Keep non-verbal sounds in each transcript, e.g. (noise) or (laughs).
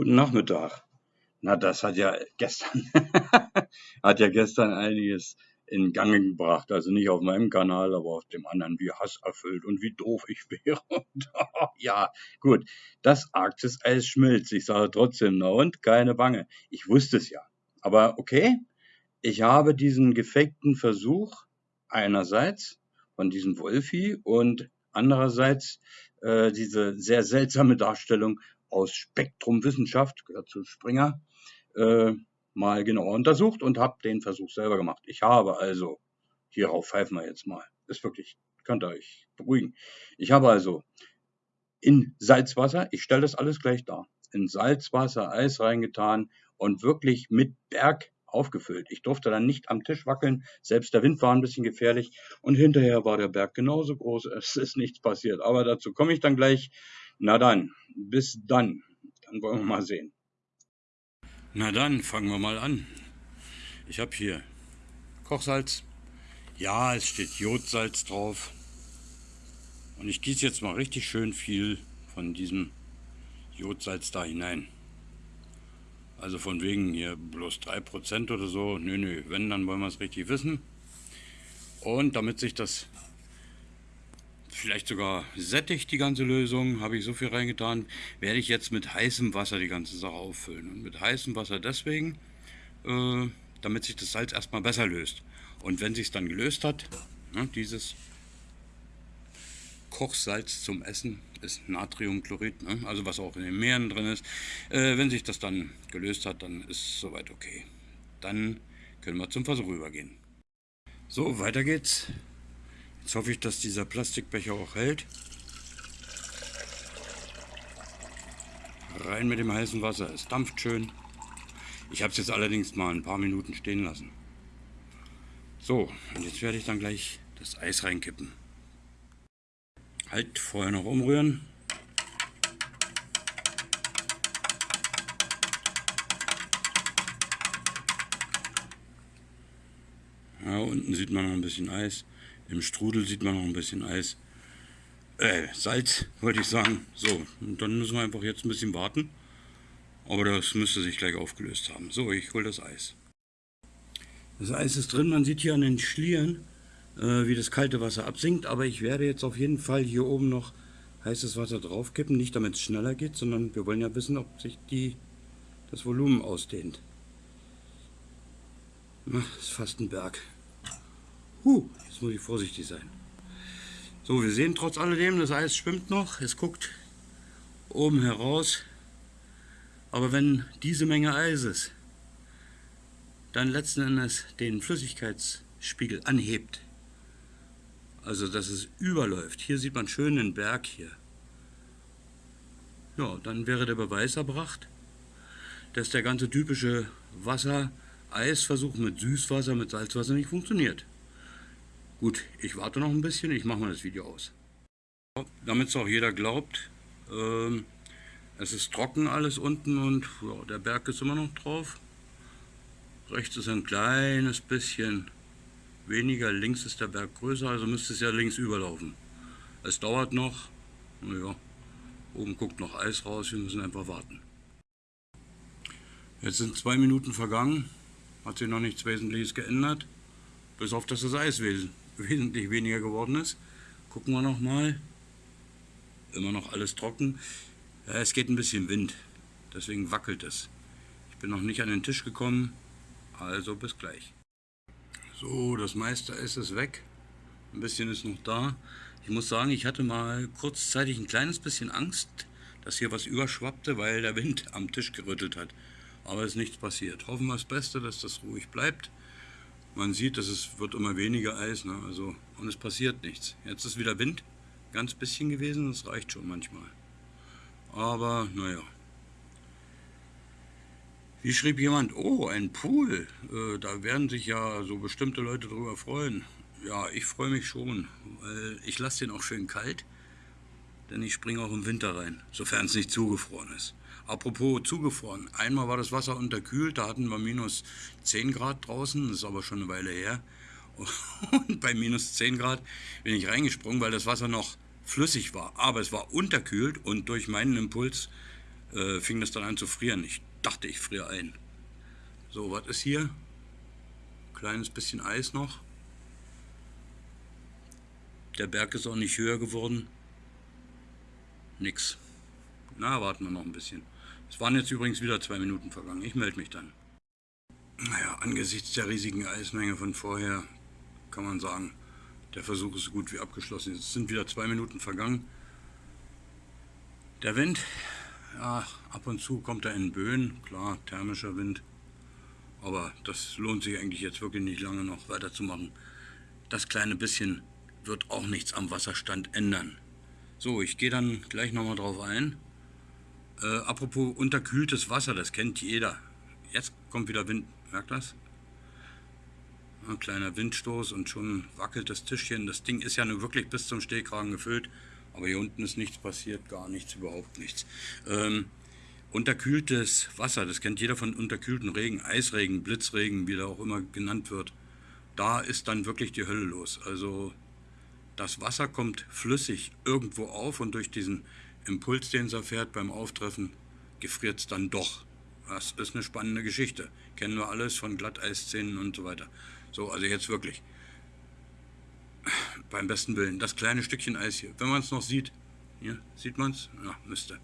Guten Nachmittag. Na, das hat ja gestern, (laughs) hat ja gestern einiges in Gang gebracht. Also nicht auf meinem Kanal, aber auf dem anderen, wie Hass erfüllt und wie doof ich wäre. (laughs) Und, ja, gut. Das Arktis-Eis schmilzt. Ich sage trotzdem, na und? Keine Bange. Ich wusste es ja. Aber okay, ich habe diesen gefakten Versuch einerseits von diesem Wolfi und andererseits äh, diese sehr seltsame Darstellung aus Spektrum Wissenschaft, gehört zu Springer, äh, mal genauer untersucht und habe den Versuch selber gemacht. Ich habe also, hierauf pfeifen wir jetzt mal, ist wirklich, könnt ihr euch beruhigen. Ich habe also in Salzwasser, ich stelle das alles gleich dar, in Salzwasser Eis reingetan und wirklich mit Berg aufgefüllt. Ich durfte dann nicht am Tisch wackeln, selbst der Wind war ein bisschen gefährlich und hinterher war der Berg genauso groß, (laughs) es ist nichts passiert. Aber dazu komme ich dann gleich. Na dann, bis dann. Dann wollen wir mal sehen. Na dann, fangen wir mal an. Ich habe hier Kochsalz. Ja, es steht Jodsalz drauf. Und ich gieße jetzt mal richtig schön viel von diesem Jodsalz da hinein. Also von wegen hier bloß 3% oder so. Nö, nö, wenn, dann wollen wir es richtig wissen. Und damit sich das vielleicht sogar sättigt, die ganze Lösung, habe ich so viel reingetan, werde ich jetzt mit heißem Wasser die ganze Sache auffüllen. Und mit heißem Wasser deswegen, äh, damit sich das Salz erstmal besser löst. Und wenn sich es dann gelöst hat, ne, dieses Kochsalz zum Essen ist Natriumchlorid, ne? also was auch in den Meeren drin ist. Äh, wenn sich das dann gelöst hat, dann ist soweit okay. Dann können wir zum Versuch übergehen. So, weiter geht's. Jetzt hoffe ich, dass dieser Plastikbecher auch hält. Rein mit dem heißen Wasser, es dampft schön. Ich habe es jetzt allerdings mal ein paar Minuten stehen lassen. So, und jetzt werde ich dann gleich das Eis reinkippen. Halt, vorher noch umrühren. Ja, unten sieht man noch ein bisschen Eis. Im Strudel sieht man noch ein bisschen Eis. Äh, Salz, wollte ich sagen. So, und dann müssen wir einfach jetzt ein bisschen warten. Aber das müsste sich gleich aufgelöst haben. So, ich hole das Eis. Das Eis ist drin, man sieht hier an den Schlieren, äh, wie das kalte Wasser absinkt. Aber ich werde jetzt auf jeden Fall hier oben noch heißes Wasser draufkippen. Nicht damit es schneller geht, sondern wir wollen ja wissen, ob sich die, das Volumen ausdehnt. Ach, ist fast ein Berg. Huh, jetzt muss ich vorsichtig sein. So, wir sehen trotz alledem, das Eis schwimmt noch. Es guckt oben heraus. Aber wenn diese Menge Eises dann letzten Endes den Flüssigkeitsspiegel anhebt, also dass es überläuft. Hier sieht man schön den Berg hier. Ja, dann wäre der Beweis erbracht, dass der ganze typische Wasser-Eis-Versuch mit Süßwasser, mit Salzwasser nicht funktioniert. Gut, ich warte noch ein bisschen, ich mache mal das Video aus. Damit es auch jeder glaubt, ähm, es ist trocken alles unten und ja, der Berg ist immer noch drauf. Rechts ist ein kleines bisschen weniger, links ist der Berg größer, also müsste es ja links überlaufen. Es dauert noch, naja, oben guckt noch Eis raus, wir müssen einfach warten. Jetzt sind zwei Minuten vergangen, hat sich noch nichts Wesentliches geändert, bis auf das Eis wes wesentlich weniger geworden ist. Gucken wir noch mal. Immer noch alles trocken. Ja, es geht ein bisschen Wind, deswegen wackelt es. Ich bin noch nicht an den Tisch gekommen, also bis gleich. So, das meiste Eis ist weg. Ein bisschen ist noch da. Ich muss sagen, ich hatte mal kurzzeitig ein kleines bisschen Angst, dass hier was überschwappte, weil der Wind am Tisch gerüttelt hat. Aber es ist nichts passiert. Hoffen wir das Beste, dass das ruhig bleibt. Man sieht, dass es wird immer weniger Eis, ne? also, und es passiert nichts. Jetzt ist wieder Wind, ganz bisschen gewesen, das reicht schon manchmal. Aber, naja. Wie schrieb jemand, oh, ein Pool, äh, da werden sich ja so bestimmte Leute drüber freuen. Ja, ich freue mich schon, weil ich lasse den auch schön kalt, denn ich springe auch im Winter rein, sofern es nicht zugefroren ist. Apropos zugefroren, einmal war das Wasser unterkühlt, da hatten wir minus 10 Grad draußen, das ist aber schon eine Weile her. (laughs) Und bei minus 10 Grad bin ich reingesprungen, weil das Wasser noch flüssig war, aber es war unterkühlt und durch meinen Impuls äh, fing das dann an zu frieren. Ich dachte, ich friere ein. So, was ist hier? Kleines bisschen Eis noch. Der Berg ist auch nicht höher geworden. Nix. Na, warten wir noch ein bisschen. Es waren jetzt übrigens wieder zwei Minuten vergangen. Ich melde mich dann. Naja, angesichts der riesigen Eismenge von vorher kann man sagen, der Versuch ist so gut wie abgeschlossen. Es sind wieder zwei Minuten vergangen. Der Wind, ja, ab und zu kommt er in Böen, klar, thermischer Wind. Aber das lohnt sich eigentlich jetzt wirklich nicht lange noch weiterzumachen. Das kleine bisschen wird auch nichts am Wasserstand ändern. So, ich gehe dann gleich nochmal drauf ein. Äh, apropos unterkühltes Wasser, das kennt jeder. Jetzt kommt wieder Wind, merkt das? Ein kleiner Windstoß und schon wackelt das Tischchen. Das Ding ist ja nur wirklich bis zum Stehkragen gefüllt, aber hier unten ist nichts passiert, gar nichts, überhaupt nichts. Ähm, unterkühltes Wasser, das kennt jeder von unterkühlten Regen, Eisregen, Blitzregen, wie der auch immer genannt wird. Da ist dann wirklich die Hölle los. Also das Wasser kommt flüssig irgendwo auf und durch diesen Impuls, den es erfährt beim Auftreffen, gefriert es dann doch. Das ist eine spannende Geschichte. Kennen wir alles von Glatteisszenen und so weiter. So, also jetzt wirklich. Beim besten Willen. Das kleine Stückchen Eis hier. Wenn man es noch sieht. Hier, sieht man es? Ja, müsste.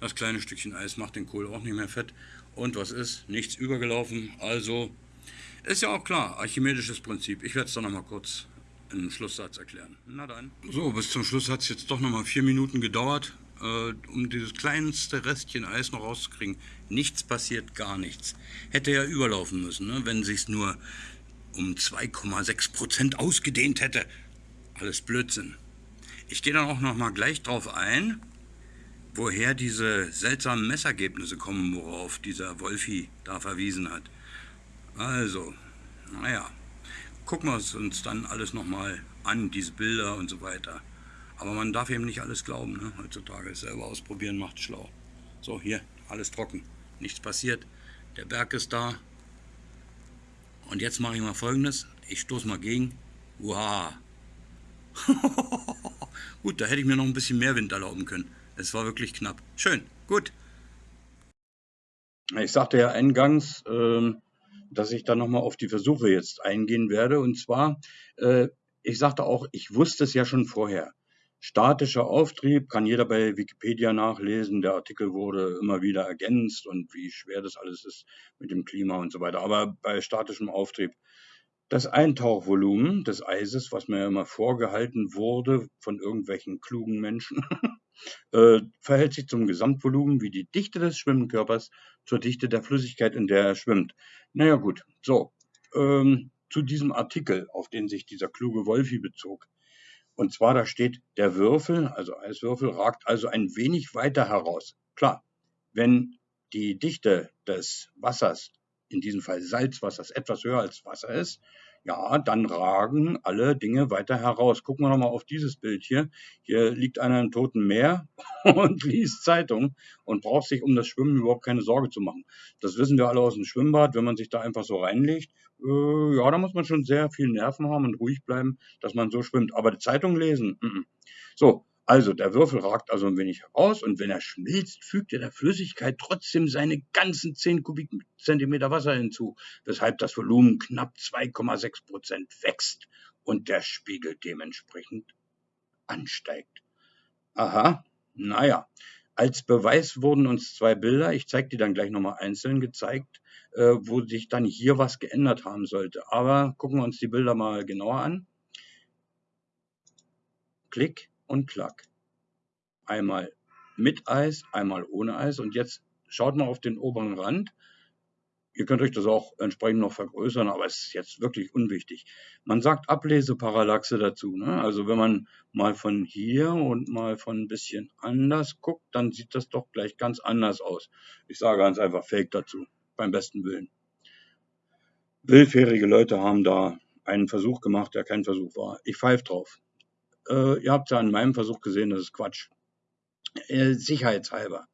Das kleine Stückchen Eis macht den Kohl auch nicht mehr fett. Und was ist? Nichts übergelaufen. Also, ist ja auch klar, archimedisches Prinzip. Ich werde es dann nochmal kurz im Schlusssatz erklären. Na dann. So, bis zum Schluss hat es jetzt doch nochmal vier Minuten gedauert, äh, um dieses kleinste Restchen Eis noch rauszukriegen. Nichts passiert, gar nichts. Hätte ja überlaufen müssen, ne, wenn sich's nur um 2,6 Prozent ausgedehnt hätte. Alles Blödsinn. Ich gehe dann auch nochmal gleich drauf ein, woher diese seltsamen Messergebnisse kommen, worauf dieser Wolfi da verwiesen hat. Also, naja, gucken wir es uns dann alles nochmal an, diese Bilder und so weiter. Aber man darf eben nicht alles glauben, ne? heutzutage. Selber ausprobieren macht schlau. So, hier, alles trocken. Nichts passiert. Der Berg ist da. Und jetzt mache ich mal folgendes. Ich stoße mal gegen. Wow. (laughs) gut, da hätte ich mir noch ein bisschen mehr Wind erlauben können. Es war wirklich knapp. Schön, gut. Ich sagte ja eingangs, ähm, dass ich da nochmal auf die Versuche jetzt eingehen werde. Und zwar, äh, ich sagte auch, ich wusste es ja schon vorher. Statischer Auftrieb kann jeder bei Wikipedia nachlesen. Der Artikel wurde immer wieder ergänzt und wie schwer das alles ist mit dem Klima und so weiter. Aber bei statischem Auftrieb, das Eintauchvolumen des Eises, was mir immer vorgehalten wurde von irgendwelchen klugen Menschen, (laughs) äh, verhält sich zum Gesamtvolumen wie die Dichte des Schwimmkörpers zur Dichte der Flüssigkeit, in der er schwimmt. Naja gut, so, ähm, zu diesem Artikel, auf den sich dieser kluge Wolfi bezog. Und zwar da steht, der Würfel, also Eiswürfel, ragt also ein wenig weiter heraus. Klar, wenn die Dichte des Wassers, in diesem Fall Salzwassers, etwas höher als Wasser ist, ja, dann ragen alle Dinge weiter heraus. Gucken wir nochmal auf dieses Bild hier. Hier liegt einer im Toten Meer (laughs) und liest Zeitung und braucht sich um das Schwimmen überhaupt keine Sorge zu machen. Das wissen wir alle aus dem Schwimmbad. Wenn man sich da einfach so reinlegt, äh, ja, da muss man schon sehr viel Nerven haben und ruhig bleiben, dass man so schwimmt. Aber die Zeitung lesen, mm -mm. so, also der Würfel ragt also ein wenig heraus und wenn er schmilzt, fügt er der Flüssigkeit trotzdem seine ganzen 10 Kubikzentimeter Wasser hinzu, weshalb das Volumen knapp 2,6 Prozent wächst und der Spiegel dementsprechend ansteigt. Aha, naja. Als Beweis wurden uns zwei Bilder, ich zeige die dann gleich nochmal einzeln gezeigt, äh, wo sich dann hier was geändert haben sollte. Aber gucken wir uns die Bilder mal genauer an. Klick und Klack. Einmal mit Eis, einmal ohne Eis. Und jetzt schaut mal auf den oberen Rand. Ihr könnt euch das auch entsprechend noch vergrößern, aber es ist jetzt wirklich unwichtig. Man sagt Ableseparallaxe dazu. Ne? Also wenn man mal von hier und mal von ein bisschen anders guckt, dann sieht das doch gleich ganz anders aus. Ich sage ganz einfach Fake dazu, beim besten Willen. Willfährige Leute haben da einen Versuch gemacht, der kein Versuch war. Ich pfeife drauf. Äh, ihr habt ja an meinem Versuch gesehen, das ist Quatsch. Äh, sicherheitshalber.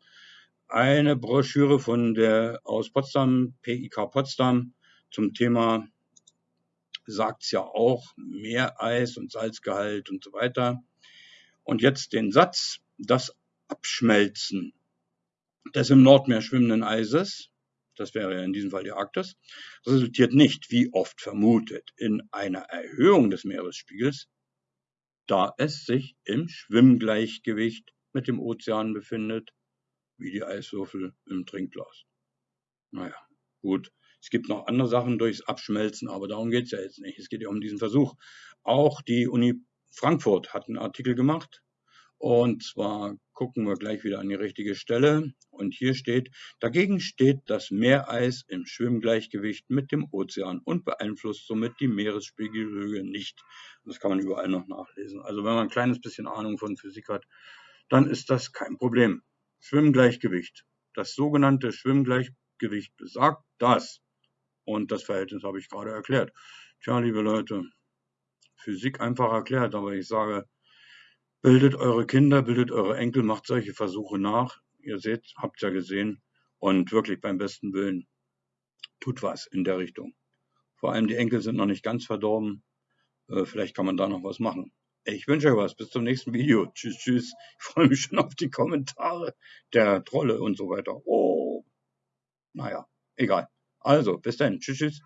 Eine Broschüre von der aus Potsdam, PIK Potsdam, zum Thema sagt es ja auch, Meereis und Salzgehalt und so weiter. Und jetzt den Satz, das Abschmelzen des im Nordmeer schwimmenden Eises, das wäre ja in diesem Fall die Arktis, resultiert nicht, wie oft vermutet, in einer Erhöhung des Meeresspiegels, da es sich im Schwimmgleichgewicht mit dem Ozean befindet, wie die Eiswürfel im Trinkglas. Naja, gut. Es gibt noch andere Sachen durchs Abschmelzen, aber darum geht es ja jetzt nicht. Es geht ja um diesen Versuch. Auch die Uni Frankfurt hat einen Artikel gemacht. Und zwar gucken wir gleich wieder an die richtige Stelle. Und hier steht, dagegen steht das Meereis im Schwimmgleichgewicht mit dem Ozean und beeinflusst somit die Meeresspiegelhöhe nicht. Das kann man überall noch nachlesen. Also wenn man ein kleines bisschen Ahnung von Physik hat, dann ist das kein Problem. Schwimmgleichgewicht. Das sogenannte Schwimmgleichgewicht besagt das. Und das Verhältnis habe ich gerade erklärt. Tja, liebe Leute, Physik einfach erklärt, aber ich sage, bildet eure Kinder, bildet eure Enkel, macht solche Versuche nach. Ihr seht, habt ja gesehen. Und wirklich beim besten Willen, tut was in der Richtung. Vor allem die Enkel sind noch nicht ganz verdorben. Äh, vielleicht kann man da noch was machen. Ich wünsche euch was. Bis zum nächsten Video. (laughs) Tschüss, tschüss. Ich freue mich schon auf die Kommentare der Trolle und so weiter. Oh. Naja, egal. Also, bis dann. Tschüss, tschüss.